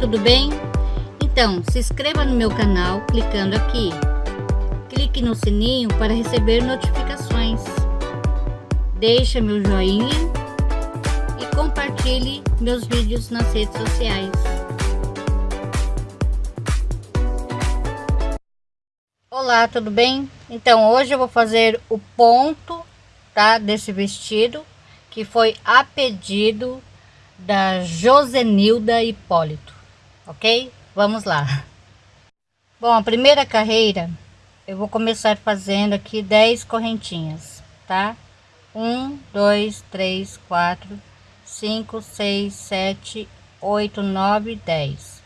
tudo bem? Então, se inscreva no meu canal clicando aqui. Clique no sininho para receber notificações. Deixe meu joinha e compartilhe meus vídeos nas redes sociais. Olá, tudo bem? Então, hoje eu vou fazer o ponto, tá, desse vestido, que foi a pedido da Josenilda Hipólito, ok? Vamos lá. Bom, a primeira carreira eu vou começar fazendo aqui 10 correntinhas, tá? 1, 2, 3, 4, 5, 6, 7, 8, 9, 10.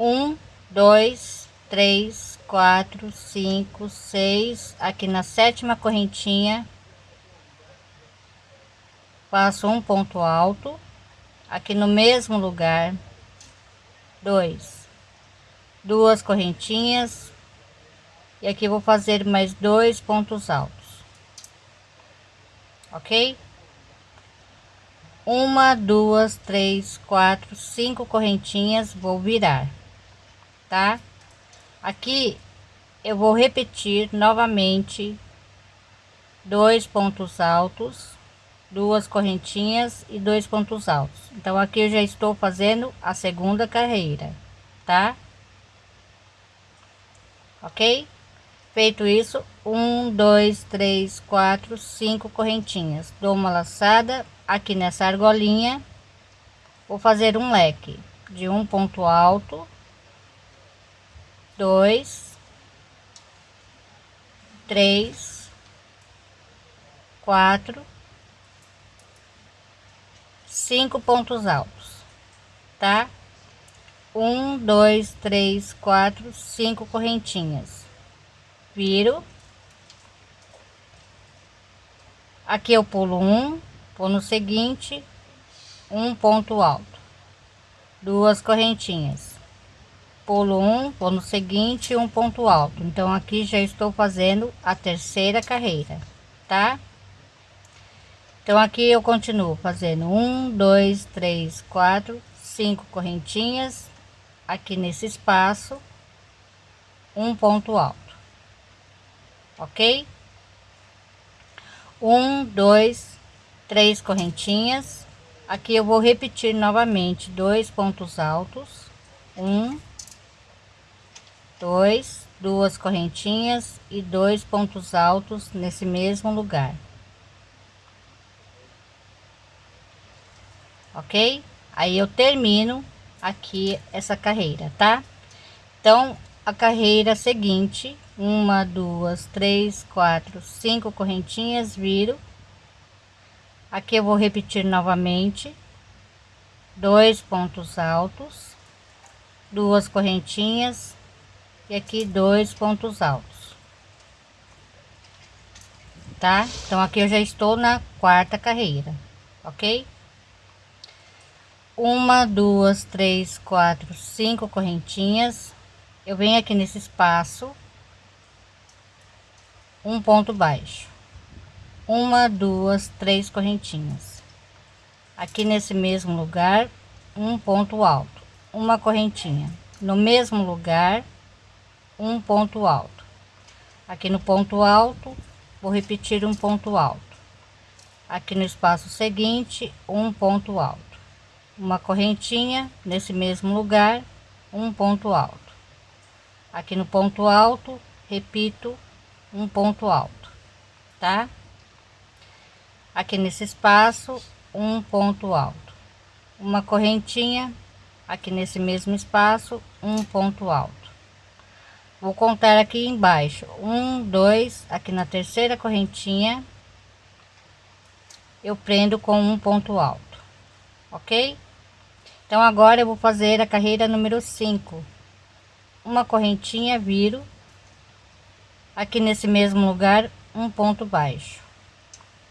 1, 2, 3, 4, 5, 6. Aqui na sétima correntinha, faço um ponto alto aqui no mesmo lugar dois. Duas correntinhas. E aqui vou fazer mais dois pontos altos. Ok? Uma duas três quatro cinco correntinhas vou virar tá? Aqui eu vou repetir novamente dois pontos altos duas correntinhas e dois pontos altos. Então aqui eu já estou fazendo a segunda carreira tá? Ok? Feito isso um dois três quatro cinco correntinhas. Dou uma laçada aqui nessa argolinha. Vou fazer um leque de um ponto alto dois três quatro cinco pontos altos, tá? Um, dois, três, quatro, cinco correntinhas. Viro. Aqui eu pulo um, vou no seguinte, um ponto alto, duas correntinhas. Pulo um, vou no seguinte, um ponto alto. Então aqui já estou fazendo a terceira carreira, tá? Então aqui eu continuo fazendo um, dois, três, quatro, cinco correntinhas aqui nesse espaço, um ponto alto, ok? Um, dois, três correntinhas. Aqui eu vou repetir novamente dois pontos altos, um, dois, duas correntinhas e dois pontos altos nesse mesmo lugar. Ok? Aí eu termino aqui essa carreira, tá? Então, a carreira seguinte, uma, duas, três, quatro, cinco correntinhas, viro. Aqui eu vou repetir novamente, dois pontos altos, duas correntinhas e aqui dois pontos altos. Tá? Então aqui eu já estou na quarta carreira, ok? Uma duas três quatro cinco correntinhas. Eu venho aqui nesse espaço um ponto baixo. Uma duas três correntinhas. Aqui nesse mesmo lugar um ponto alto. Uma correntinha. No mesmo lugar um ponto alto. Aqui no ponto alto vou repetir um ponto alto. Aqui no espaço seguinte um ponto alto uma correntinha nesse mesmo lugar um ponto alto. Aqui no ponto alto repito um ponto alto tá? Aqui nesse espaço um ponto alto. Uma correntinha aqui nesse mesmo espaço um ponto alto. Vou contar aqui embaixo. Um dois aqui na terceira correntinha eu prendo com um ponto alto ok? Então agora eu vou fazer a carreira número 5. Uma correntinha, viro. Aqui nesse mesmo lugar, um ponto baixo.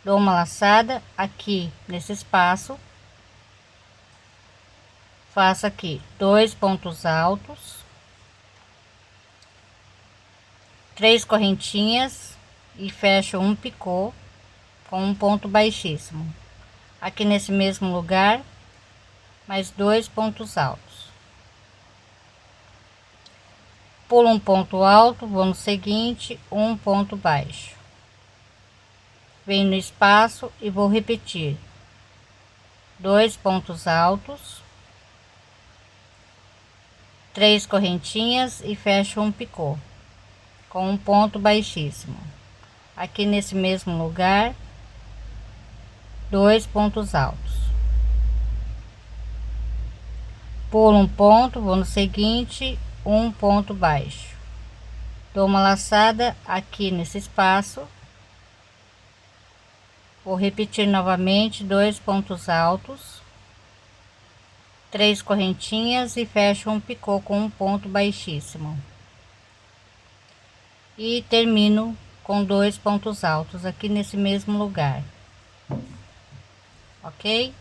Dou uma laçada aqui nesse espaço. Faço aqui dois pontos altos. Três correntinhas e fecho um picô com um ponto baixíssimo. Aqui nesse mesmo lugar, mais dois pontos altos. Pulo um ponto alto vou no seguinte um ponto baixo. Venho no espaço e vou repetir. Dois pontos altos três correntinhas e fecho um picô com um ponto baixíssimo. Aqui nesse mesmo lugar dois pontos altos pulo um ponto vou no seguinte um ponto baixo. Dou uma laçada aqui nesse espaço. Vou repetir novamente dois pontos altos três correntinhas e fecho um picô com um ponto baixíssimo. E termino com dois pontos altos aqui nesse mesmo lugar. Ok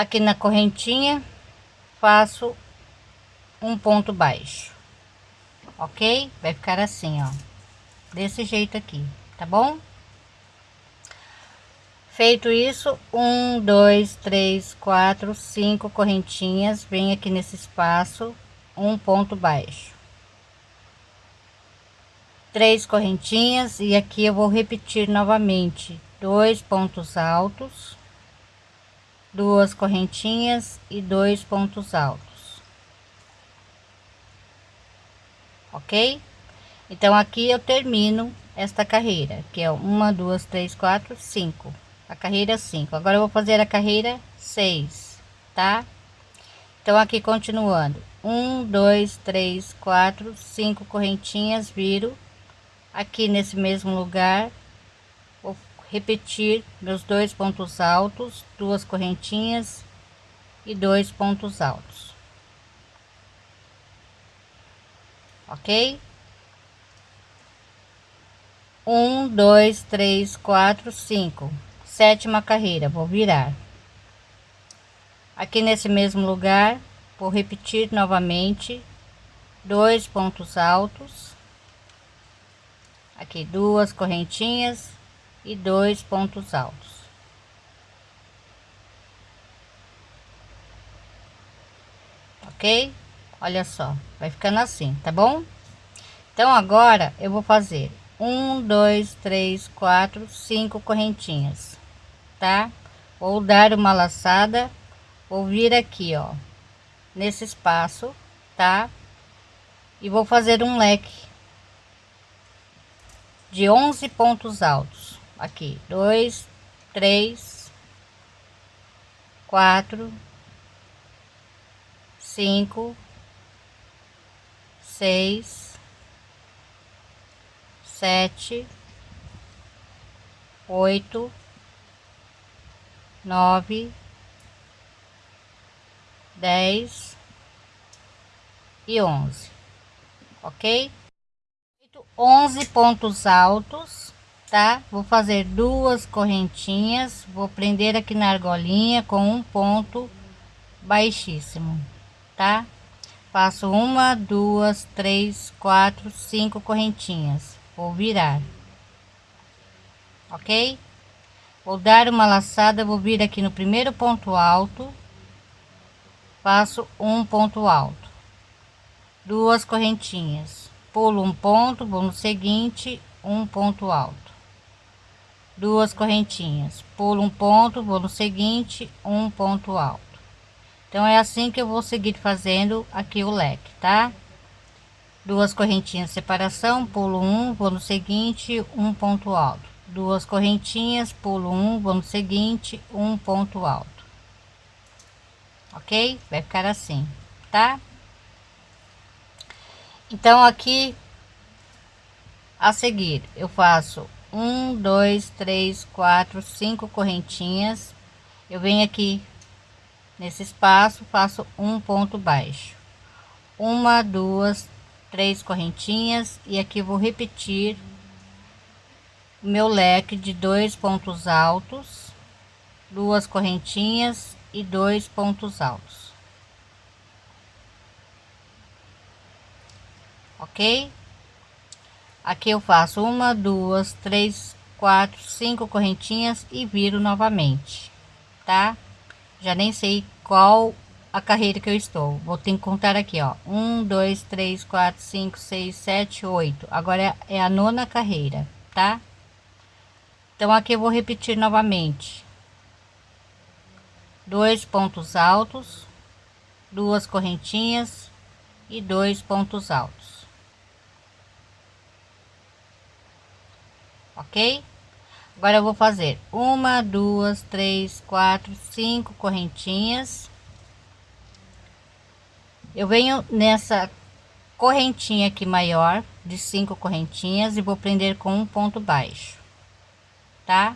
aqui na correntinha faço um ponto baixo. Ok? Vai ficar assim ó. Desse jeito aqui tá bom? Feito isso, um, dois, três, quatro, cinco correntinhas, vem aqui nesse espaço, um ponto baixo. Três correntinhas e aqui eu vou repetir novamente. Dois pontos altos, duas correntinhas e dois pontos altos. Ok? Então aqui eu termino esta carreira, que é uma, duas, três, quatro, cinco. A carreira 5 agora eu vou fazer a carreira 6 tá? Então aqui continuando. Um dois três quatro cinco correntinhas viro aqui nesse mesmo lugar repetir meus dois pontos altos duas correntinhas e dois pontos altos. Ok? Um dois três quatro cinco. Sétima carreira vou virar. Aqui nesse mesmo lugar vou repetir novamente. Dois pontos altos. Aqui duas correntinhas e dois pontos altos ok olha só vai ficando assim tá bom então agora eu vou fazer um dois três quatro cinco correntinhas tá? Vou dar uma laçada, vou vir aqui, ó, nesse espaço, tá? E vou fazer um leque de 11 pontos altos. Aqui, dois, três, quatro, cinco, seis, sete, oito nove, dez e onze, ok? Onze pontos altos, tá? Vou fazer duas correntinhas, vou prender aqui na argolinha com um ponto baixíssimo, tá? Faço uma, duas, três, quatro, cinco correntinhas, vou virar, ok? Vou dar uma laçada, vou vir aqui no primeiro ponto alto, faço um ponto alto, duas correntinhas, pulo um ponto, vou no seguinte, um ponto alto, duas correntinhas, pulo um ponto, vou no seguinte, um ponto alto. Então é assim que eu vou seguir fazendo aqui o leque, tá? Duas correntinhas separação, pulo um, vou no seguinte, um ponto alto. Duas correntinhas pulo um vamos seguinte um ponto alto. Ok? Vai ficar assim tá? Então aqui a seguir eu faço um dois três quatro cinco correntinhas eu venho aqui nesse espaço faço um ponto baixo uma duas três correntinhas e aqui vou repetir meu leque de dois pontos altos, duas correntinhas e dois pontos altos. Ok? Aqui eu faço uma, duas, três, quatro, cinco correntinhas e viro novamente, tá? Já nem sei qual a carreira que eu estou. Vou ter que contar aqui, ó. Um, dois, três, quatro, cinco, seis, sete, oito. Agora é, a nona carreira, tá? Então aqui eu vou repetir novamente. Dois pontos altos, duas correntinhas e dois pontos altos. Ok? Agora eu vou fazer uma, duas, três, quatro, cinco correntinhas. Eu venho nessa correntinha aqui maior de cinco correntinhas e vou prender com um ponto baixo, tá?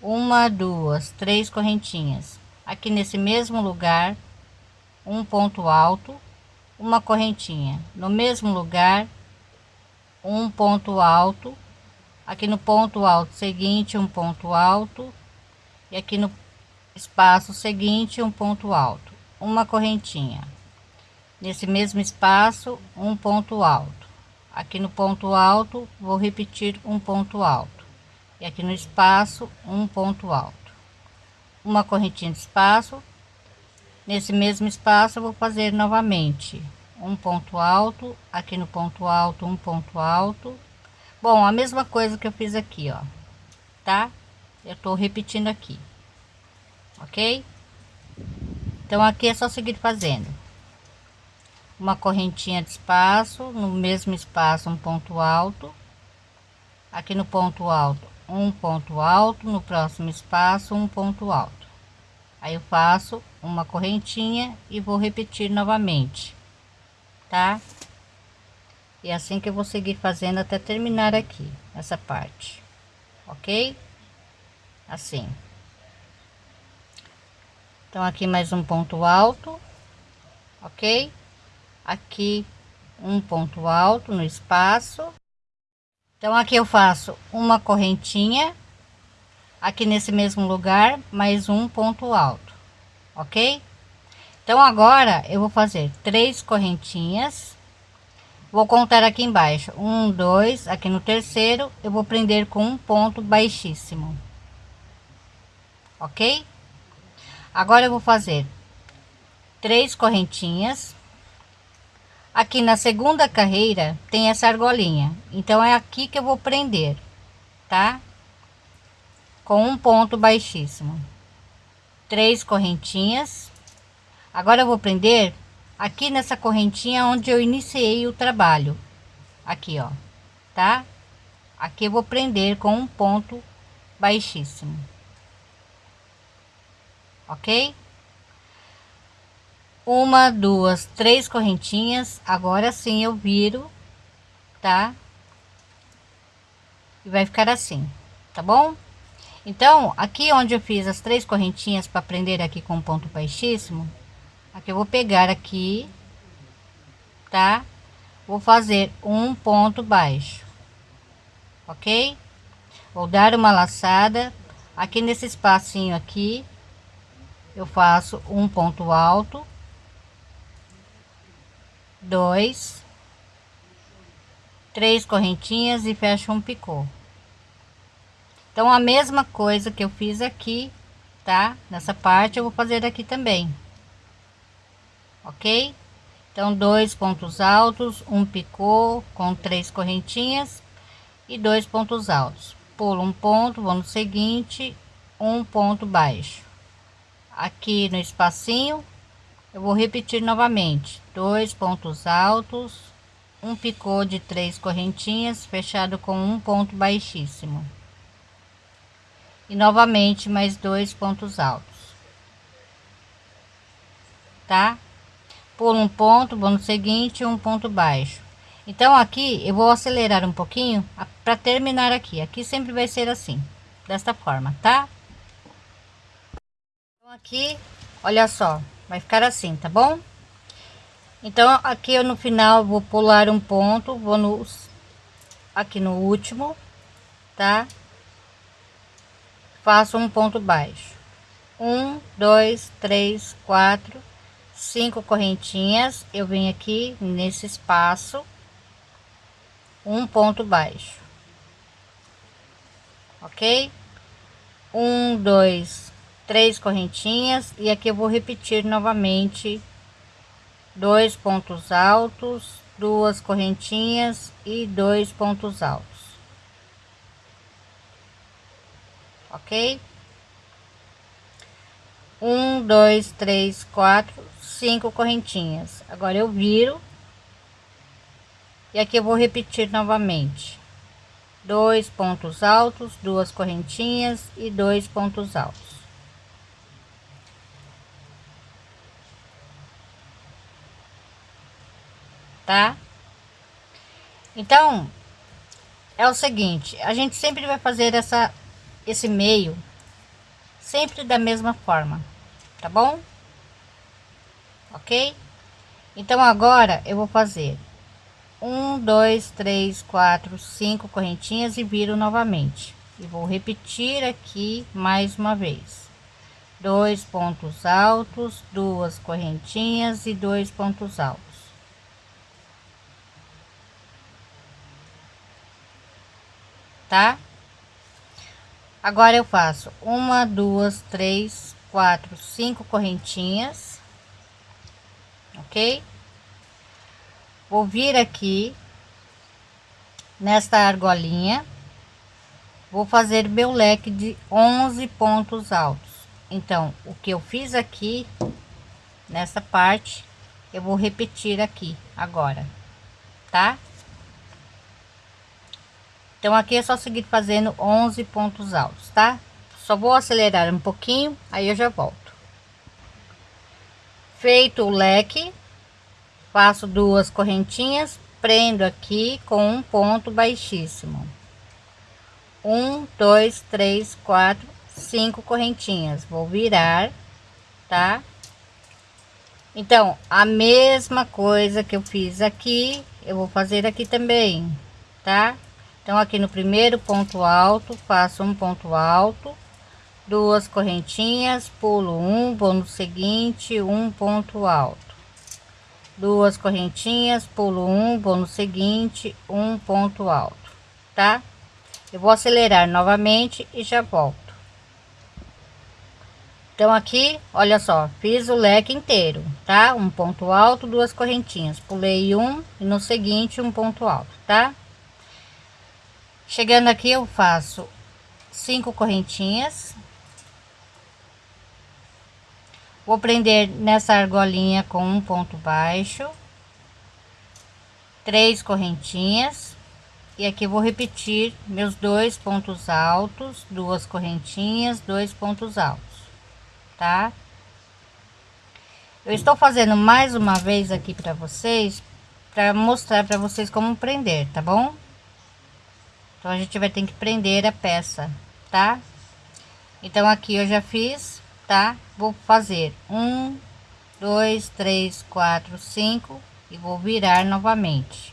Uma, duas, três correntinhas. Aqui nesse mesmo lugar, um ponto alto, uma correntinha. No mesmo lugar, um ponto alto aqui no ponto alto seguinte um ponto alto. E aqui no espaço seguinte um ponto alto. Uma correntinha. Nesse mesmo espaço um ponto alto. Aqui no ponto alto vou repetir um ponto alto. E aqui no espaço um ponto alto. Uma correntinha de espaço. Nesse mesmo espaço vou fazer novamente um ponto alto. Aqui no ponto alto um ponto alto Bom, a mesma coisa que eu fiz aqui, ó, tá? Eu tô repetindo aqui, ok? Então, aqui é só seguir fazendo. Uma correntinha de espaço, no mesmo espaço um ponto alto. Aqui no ponto alto, um ponto alto, no próximo espaço um ponto alto. Aí eu faço uma correntinha e vou repetir novamente, tá? E é assim que eu vou seguir fazendo até terminar aqui, essa parte. Ok? Assim. Então, aqui mais um ponto alto. Ok? Aqui um ponto alto no espaço. Então, aqui eu faço uma correntinha. Aqui nesse mesmo lugar, mais um ponto alto. Ok? Então, agora eu vou fazer três correntinhas Vou contar aqui embaixo. Um, dois, aqui no terceiro, eu vou prender com um ponto baixíssimo. Ok? Agora eu vou fazer três correntinhas. Aqui na segunda carreira tem essa argolinha, então é aqui que eu vou prender, tá? Com um ponto baixíssimo. Três correntinhas. Agora eu vou prender aqui nessa correntinha onde eu iniciei o trabalho. Aqui ó tá? Aqui eu vou prender com um ponto baixíssimo. Ok? Uma duas três correntinhas. Agora sim eu viro tá? E vai ficar assim tá bom? Então aqui onde eu fiz as três correntinhas para prender aqui com ponto baixíssimo aqui eu vou pegar aqui tá? Vou fazer um ponto baixo ok? Vou dar uma laçada. Aqui nesse espacinho aqui eu faço um ponto alto dois três correntinhas e fecho um picô. Então a mesma coisa que eu fiz aqui tá? Nessa parte eu vou fazer aqui também ok? Então dois pontos altos um picô com três correntinhas e dois pontos altos. Pulo um ponto vou no seguinte um ponto baixo. Aqui no espacinho eu vou repetir novamente. Dois pontos altos um picô de três correntinhas fechado com um ponto baixíssimo. E novamente mais dois pontos altos. Tá por um ponto, vou no seguinte, um ponto baixo. Então aqui eu vou acelerar um pouquinho para terminar aqui. Aqui sempre vai ser assim, desta forma, tá? Então aqui, olha só, vai ficar assim, tá bom? Então aqui eu no final vou pular um ponto, vou no aqui no último, tá? Faço um ponto baixo. Um, dois, três, quatro cinco correntinhas eu venho aqui nesse espaço um ponto baixo ok? Um dois três correntinhas e aqui eu vou repetir novamente dois pontos altos duas correntinhas e dois pontos altos ok? Um dois três quatro cinco correntinhas agora eu viro e aqui eu vou repetir novamente dois pontos altos duas correntinhas e dois pontos altos tá? Então, é o seguinte, a gente sempre vai fazer essa, esse meio, sempre da mesma forma, tá bom? Ok? Então, agora eu vou fazer um, dois, três, quatro, cinco correntinhas e viro novamente. E vou repetir aqui mais uma vez. Dois pontos altos, duas correntinhas e dois pontos altos. tá? Agora eu faço uma, duas, três, quatro, cinco correntinhas, ok? Vou vir aqui nesta argolinha, vou fazer meu leque de 11 pontos altos. Então, o que eu fiz aqui nessa parte, eu vou repetir aqui agora, tá? Então aqui é só seguir fazendo 11 pontos altos, tá? Só vou acelerar um pouquinho, aí eu já volto. Feito o leque, faço duas correntinhas, prendo aqui com um ponto baixíssimo. Um, dois, três, quatro, cinco correntinhas. Vou virar, tá? Então, a mesma coisa que eu fiz aqui, eu vou fazer aqui também, tá? Então, aqui no primeiro ponto alto, faço um ponto alto, duas correntinhas, pulo um, vou no seguinte, um ponto alto. Duas correntinhas, pulo um, vou no seguinte, um ponto alto, tá? Eu vou acelerar novamente e já volto. Então, aqui, olha só, fiz o leque inteiro, tá? Um ponto alto, duas correntinhas, pulei um e no seguinte, um ponto alto, tá? Chegando aqui eu faço cinco correntinhas. Vou prender nessa argolinha com um ponto baixo. Três correntinhas. E aqui vou repetir meus dois pontos altos, duas correntinhas, dois pontos altos, tá? Eu estou fazendo mais uma vez aqui para vocês, para mostrar para vocês como prender, tá bom? Então, a gente vai ter que prender a peça, tá? Então, aqui eu já fiz, tá? Vou fazer um, dois, três, quatro, cinco e vou virar novamente.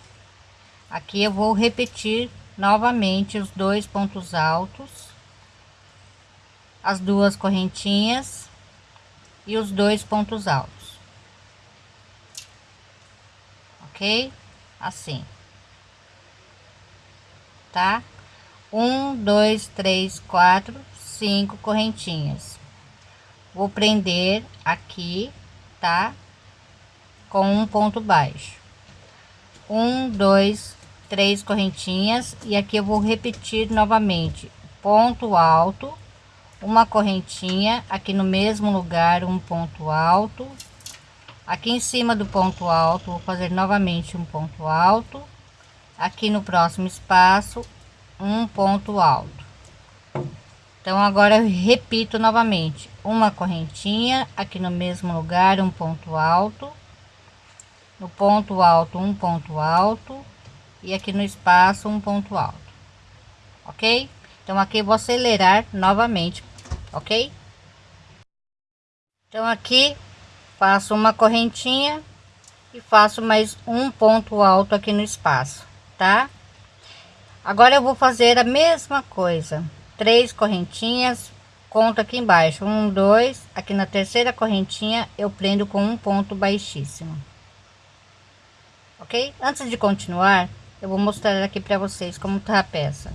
Aqui eu vou repetir novamente os dois pontos altos, as duas correntinhas e os dois pontos altos. Ok? Assim tá? Um, dois, três, quatro, cinco correntinhas. Vou prender aqui, tá? Com um ponto baixo. Um, dois, três correntinhas. E aqui eu vou repetir novamente. Ponto alto uma correntinha aqui no mesmo lugar um ponto alto. Aqui em cima do ponto alto vou fazer novamente um ponto alto. Aqui no próximo espaço um ponto alto. Então agora eu repito novamente uma correntinha aqui no mesmo lugar um ponto alto no ponto alto um ponto alto e aqui no espaço um ponto alto ok então aqui vou acelerar novamente ok então aqui faço uma correntinha e faço mais um ponto alto aqui no espaço tá? Agora eu vou fazer a mesma coisa. Três correntinhas, conto aqui embaixo. Um, dois, aqui na terceira correntinha eu prendo com um ponto baixíssimo. Ok? Antes de continuar, eu vou mostrar aqui para vocês como tá a peça.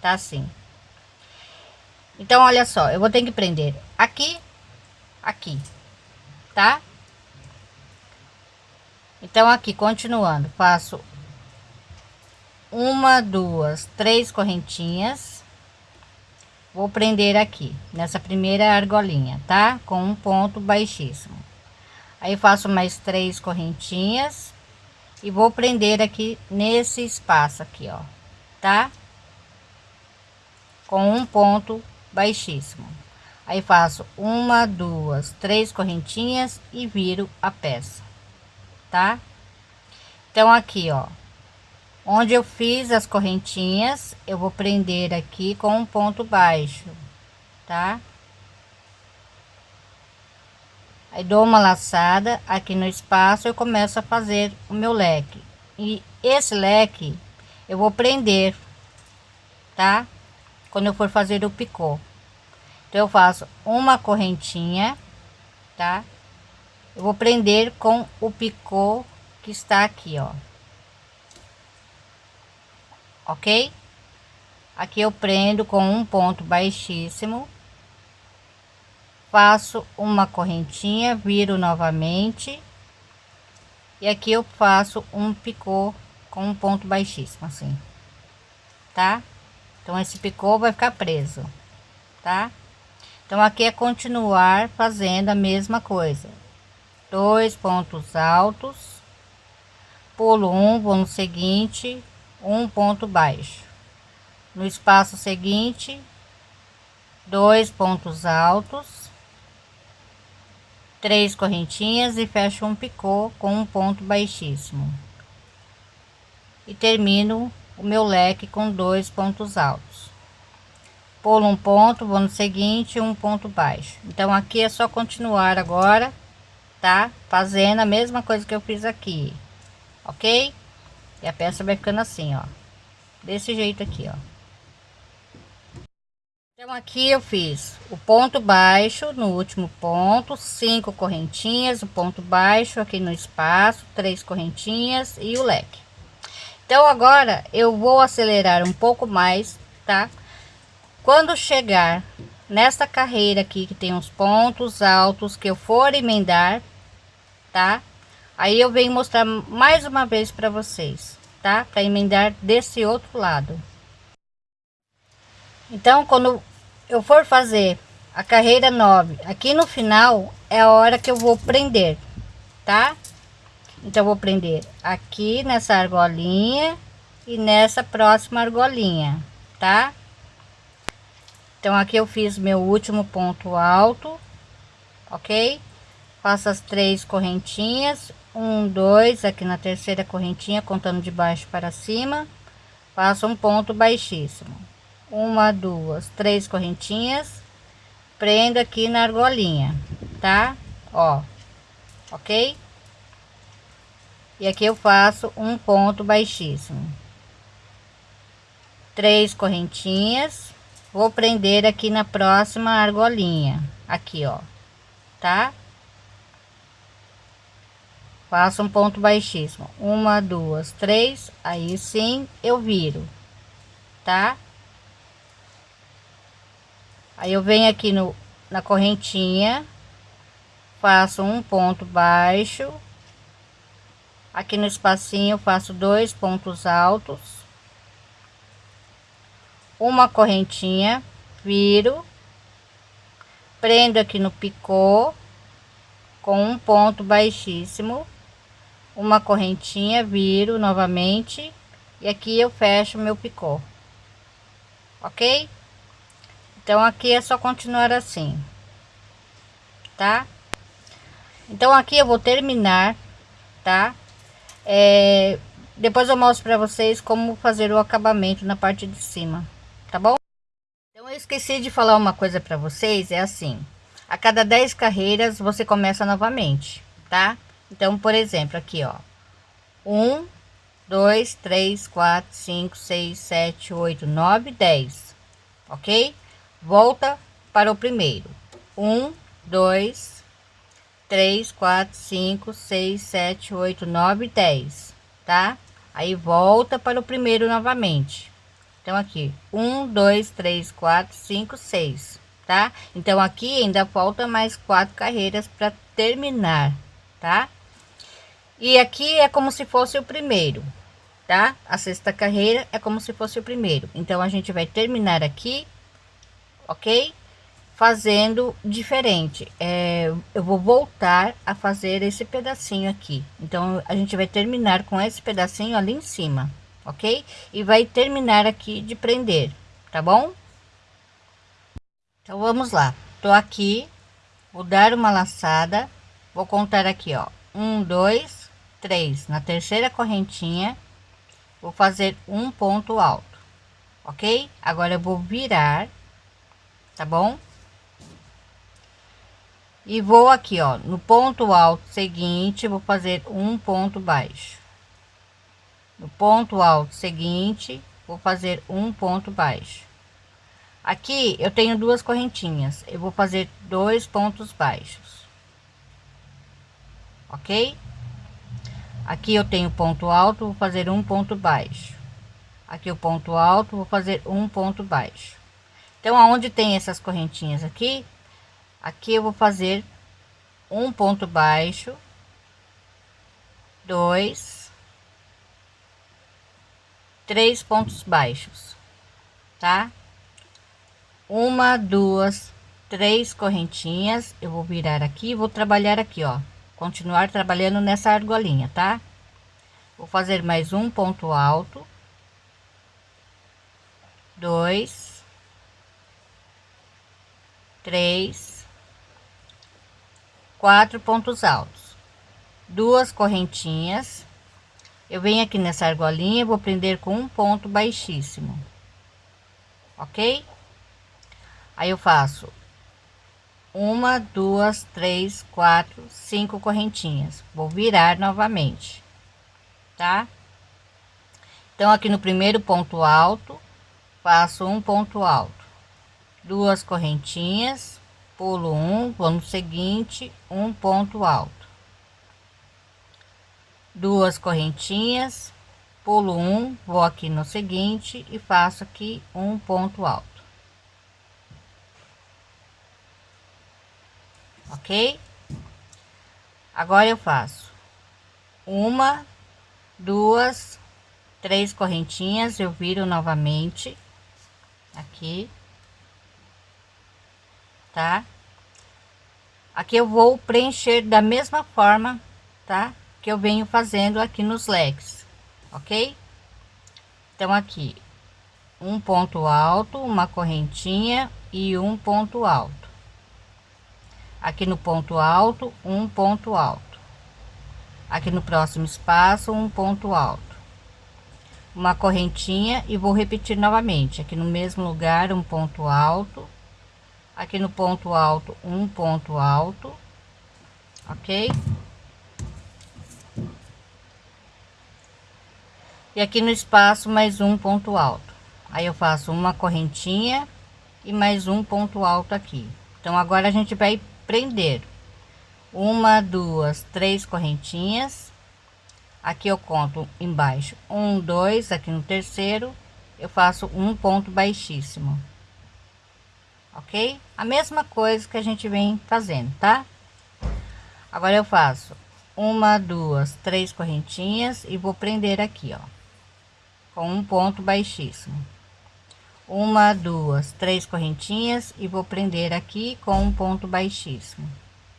Tá assim. Então, olha só, eu vou ter que prender aqui, aqui, tá? Então, aqui, continuando, faço uma, duas, três correntinhas. Vou prender aqui, nessa primeira argolinha, tá? Com um ponto baixíssimo. Aí, faço mais três correntinhas. E vou prender aqui nesse espaço aqui, ó, tá? Com um ponto baixíssimo. Aí, faço uma, duas, três correntinhas e viro a peça tá? Então, aqui, ó, onde eu fiz as correntinhas, eu vou prender aqui com um ponto baixo, tá? Aí dou uma laçada aqui no espaço, eu começo a fazer o meu leque. E esse leque eu vou prender, tá? Quando eu for fazer o picô. Então eu faço uma correntinha, tá? eu vou prender com o picô que está aqui ó ok? Aqui eu prendo com um ponto baixíssimo faço uma correntinha viro novamente e aqui eu faço um picô com um ponto baixíssimo assim tá? Então esse picô vai ficar preso tá? Então aqui é continuar fazendo a mesma coisa. Dois pontos altos, pulo um, vou no seguinte, um ponto baixo. No espaço seguinte, dois pontos altos, três correntinhas e fecho um picô com um ponto baixíssimo. E termino o meu leque com dois pontos altos. Pulo um ponto, vou no seguinte, um ponto baixo. Então aqui é só continuar agora tá? Fazendo a mesma coisa que eu fiz aqui, ok? E a peça vai ficando assim, ó. Desse jeito aqui, ó. Então, aqui eu fiz o ponto baixo no último ponto, cinco correntinhas, o ponto baixo aqui no espaço, três correntinhas e o leque. Então, agora eu vou acelerar um pouco mais, tá? Quando chegar nesta carreira aqui que tem os pontos altos que eu for emendar, tá? Aí eu venho mostrar mais uma vez para vocês, tá? Para emendar desse outro lado. Então, quando eu for fazer a carreira 9 aqui no final, é a hora que eu vou prender, tá? Então, vou prender aqui nessa argolinha e nessa próxima argolinha, tá? Então, aqui eu fiz meu último ponto alto, ok? faço as três correntinhas um dois aqui na terceira correntinha contando de baixo para cima faço um ponto baixíssimo. Uma duas três correntinhas prendo aqui na argolinha tá? Ó ok? E aqui eu faço um ponto baixíssimo. Três correntinhas vou prender aqui na próxima argolinha aqui ó tá faço um ponto baixíssimo. Uma duas três aí sim eu viro tá? Aí eu venho aqui no na correntinha faço um ponto baixo. Aqui no espacinho faço dois pontos altos. Uma correntinha viro. Prendo aqui no picô com um ponto baixíssimo uma correntinha viro novamente e aqui eu fecho meu picô. Ok? Então aqui é só continuar assim tá? Então aqui eu vou terminar tá? É, depois eu mostro para vocês como fazer o acabamento na parte de cima tá bom? Então eu esqueci de falar uma coisa para vocês é assim a cada 10 carreiras você começa novamente tá então, por exemplo, aqui, ó. Um, dois, três, quatro, cinco, seis, sete, oito, nove, dez. Ok? Volta para o primeiro. Um, dois, três, quatro, cinco, seis, sete, oito, nove, dez. Tá? Aí volta para o primeiro novamente. Então, aqui, um, dois, três, quatro, cinco, seis. tá? Então aqui ainda falta mais quatro carreiras para terminar, tá? E aqui é como se fosse o primeiro, tá? A sexta carreira é como se fosse o primeiro. Então a gente vai terminar aqui, ok? Fazendo diferente. É, eu vou voltar a fazer esse pedacinho aqui. Então a gente vai terminar com esse pedacinho ali em cima, ok? E vai terminar aqui de prender, tá bom? Então vamos lá. Tô aqui, vou dar uma laçada, vou contar aqui, ó, um, dois, três. Na terceira correntinha vou fazer um ponto alto ok? Agora eu vou virar tá bom? E vou aqui ó no ponto alto seguinte vou fazer um ponto baixo. No ponto alto seguinte vou fazer um ponto baixo. Aqui eu tenho duas correntinhas. Eu vou fazer dois pontos baixos ok? Aqui eu tenho ponto alto vou fazer um ponto baixo. Aqui o ponto alto vou fazer um ponto baixo. Então aonde tem essas correntinhas aqui aqui eu vou fazer um ponto baixo dois três pontos baixos tá? Uma duas três correntinhas eu vou virar aqui vou trabalhar aqui ó continuar trabalhando nessa argolinha, tá? Vou fazer mais um ponto alto, dois, três, quatro pontos altos, duas correntinhas. Eu venho aqui nessa argolinha, vou prender com um ponto baixíssimo, ok? Aí eu faço uma, duas, três, quatro, cinco correntinhas. Vou virar novamente, tá? Então, aqui no primeiro ponto alto, faço um ponto alto, duas correntinhas, pulo um, vou no seguinte, um ponto alto, duas correntinhas, pulo um, vou aqui no seguinte e faço aqui um ponto alto. Ok? Agora eu faço uma, duas, três correntinhas, eu viro novamente aqui, tá? Aqui eu vou preencher da mesma forma, tá? Que eu venho fazendo aqui nos leques, ok? Então aqui um ponto alto, uma correntinha e um ponto alto aqui no ponto alto um ponto alto. Aqui no próximo espaço um ponto alto. Uma correntinha e vou repetir novamente. Aqui no mesmo lugar um ponto alto. Aqui no ponto alto um ponto alto. Ok? E aqui no espaço mais um ponto alto. Aí eu faço uma correntinha e mais um ponto alto aqui. Então agora a gente vai prender uma duas três correntinhas. Aqui eu conto embaixo. Um dois aqui no terceiro eu faço um ponto baixíssimo. Ok? A mesma coisa que a gente vem fazendo tá? Agora eu faço uma duas três correntinhas e vou prender aqui ó com um ponto baixíssimo uma duas três correntinhas e vou prender aqui com um ponto baixíssimo.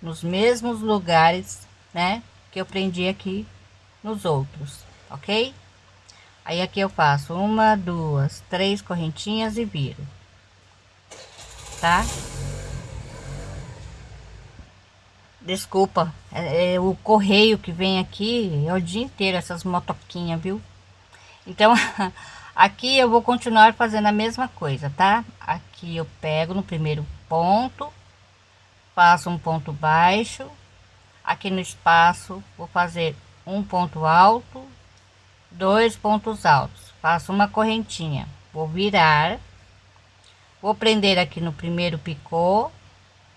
Nos mesmos lugares né que eu prendi aqui nos outros ok? Aí aqui eu faço uma duas três correntinhas e viro tá? Desculpa é, é o correio que vem aqui é o dia inteiro essas motoquinhas viu? Então aqui eu vou continuar fazendo a mesma coisa tá? Aqui eu pego no primeiro ponto faço um ponto baixo. Aqui no espaço vou fazer um ponto alto dois pontos altos. Faço uma correntinha vou virar vou prender aqui no primeiro picô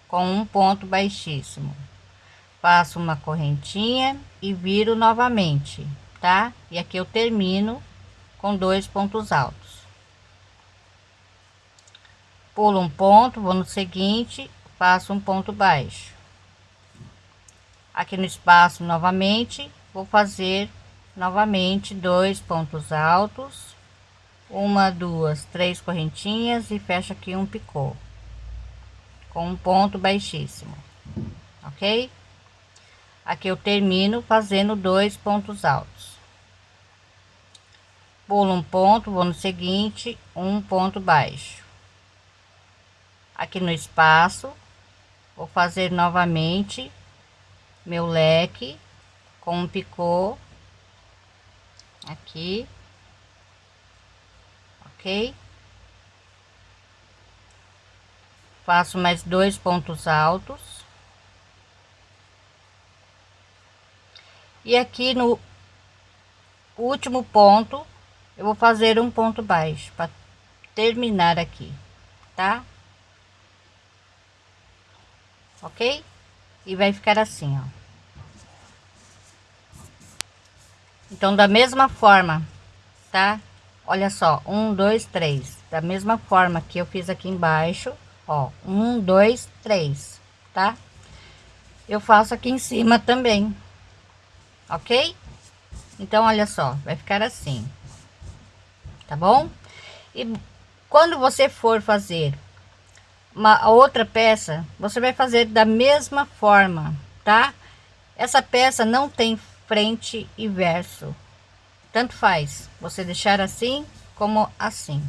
com um ponto baixíssimo. Faço uma correntinha e viro novamente tá? E aqui eu termino com dois pontos altos. Pulo um ponto vou no seguinte faço um ponto baixo. Aqui no espaço novamente vou fazer novamente dois pontos altos uma duas três correntinhas e fecho aqui um picô com um ponto baixíssimo ok? Aqui eu termino fazendo dois pontos altos pulo um ponto vou no seguinte um ponto baixo. Aqui no espaço vou fazer novamente meu leque com um picô aqui ok? Faço mais dois pontos altos. E aqui no último ponto eu vou fazer um ponto baixo para terminar aqui tá? Ok? E vai ficar assim ó. Então da mesma forma tá? Olha só um dois três. Da mesma forma que eu fiz aqui embaixo ó um dois três tá? Eu faço aqui em cima também ok? Então olha só vai ficar assim tá bom e quando você for fazer uma outra peça você vai fazer da mesma forma tá essa peça não tem frente e verso. Tanto faz você deixar assim como assim,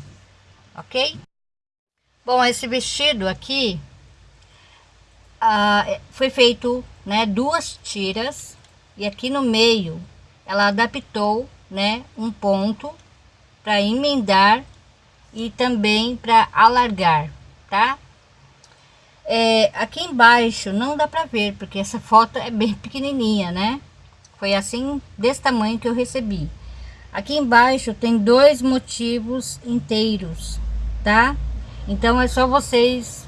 ok? Bom, esse vestido aqui ah, é, foi feito, né, duas tiras e aqui no meio ela adaptou, né, um ponto para emendar e também para alargar, tá? É, aqui embaixo não dá para ver porque essa foto é bem pequenininha, né? Foi assim, desse tamanho que eu recebi. Aqui embaixo tem dois motivos inteiros, tá? Então é só vocês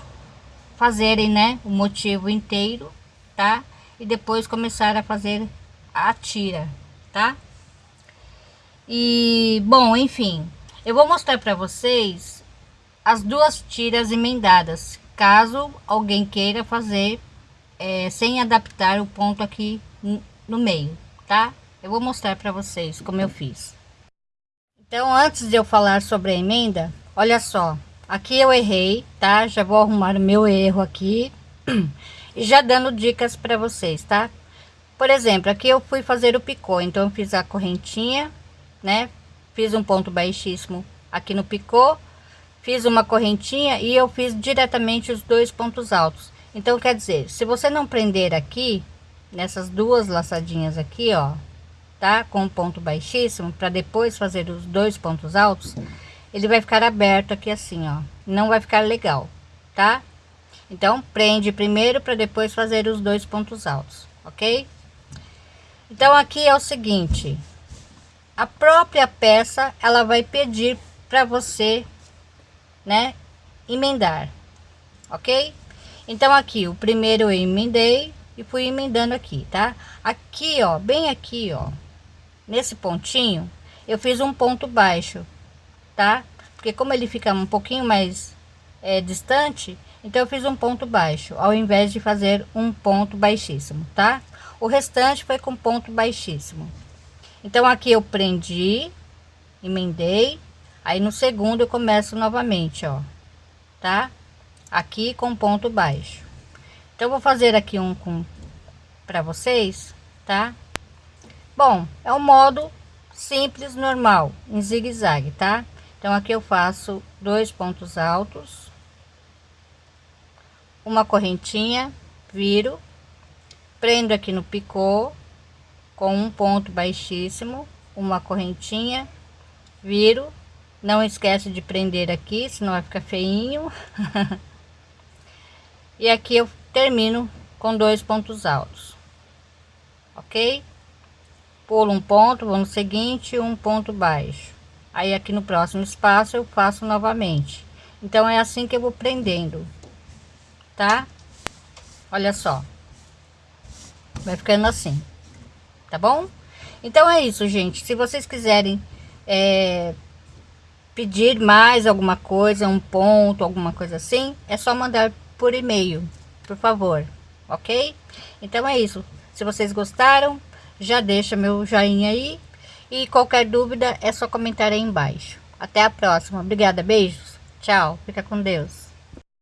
fazerem, né, o motivo inteiro, tá? E depois começar a fazer a tira, tá? E, bom, enfim, eu vou mostrar para vocês as duas tiras emendadas, caso alguém queira fazer é, sem adaptar o ponto aqui no meio, tá? Eu vou mostrar para vocês como eu fiz. Então, antes de eu falar sobre a emenda, olha só. Aqui eu errei, tá? Já vou arrumar o meu erro aqui. E já dando dicas para vocês, tá? Por exemplo, aqui eu fui fazer o picô. Então, eu fiz a correntinha, né? Fiz um ponto baixíssimo aqui no picô. Fiz uma correntinha e eu fiz diretamente os dois pontos altos. Então, quer dizer, se você não prender aqui, nessas duas laçadinhas aqui, ó, tá? Com ponto baixíssimo, para depois fazer os dois pontos altos, ele vai ficar aberto aqui assim, ó. Não vai ficar legal, tá? Então, prende primeiro para depois fazer os dois pontos altos, ok? Então, aqui é o seguinte, a própria peça, ela vai pedir para você, né, emendar, ok? Então, aqui, o primeiro eu emendei, e fui emendando aqui, tá? Aqui, ó, bem aqui, ó, nesse pontinho, eu fiz um ponto baixo, tá? Porque como ele fica um pouquinho mais é, distante, então eu fiz um ponto baixo, ao invés de fazer um ponto baixíssimo, tá? O restante foi com ponto baixíssimo. Então aqui eu prendi, emendei, aí no segundo eu começo novamente, ó, tá? Aqui com ponto baixo. Então, vou fazer aqui um com para vocês, tá? Bom, é um modo simples, normal, em zigue-zague, tá? Então, aqui eu faço dois pontos altos, uma correntinha, viro, prendo aqui no picô, com um ponto baixíssimo, uma correntinha, viro, não esquece de prender aqui, senão vai ficar feinho. e aqui eu termino com dois pontos altos ok? Pulo um ponto vou no seguinte um ponto baixo. Aí aqui no próximo espaço eu faço novamente. Então é assim que eu vou prendendo tá? Olha só. Vai ficando assim tá bom então é isso gente se vocês quiserem é, pedir mais alguma coisa, um ponto, alguma coisa assim, é só mandar por e-mail, por favor, ok? Então é isso. Se vocês gostaram, já deixa meu joinha aí. E qualquer dúvida é só comentar aí embaixo. Até a próxima. Obrigada, beijos. Tchau. Fica com Deus.